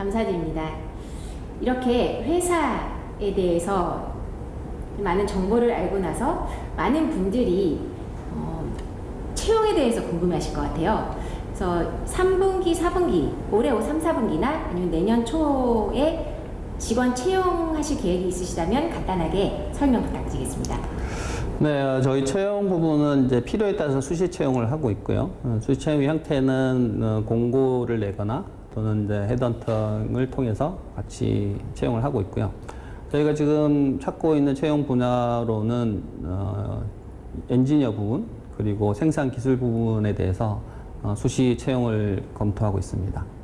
감사드립니다. 이렇게 회사에 대해서 많은 정보를 알고 나서 많은 분들이 어, 채용에 대해서 궁금해하실 것 같아요. 그래서 3분기, 4분기, 올해 3, 4분기나 아니면 내년 초에 직원 채용하실 계획이 있으시다면 간단하게 설명 부탁드리겠습니다. 네, 어, 저희 채용 부분은 이제 필요에 따라서 수시 채용을 하고 있고요. 어, 수시 채용 형태는 어, 공고를 내거나 또는 이제 헤드헌팅을 통해서 같이 채용을 하고 있고요. 저희가 지금 찾고 있는 채용 분야로는 어, 엔지니어 부분 그리고 생산 기술 부분에 대해서 어, 수시 채용을 검토하고 있습니다.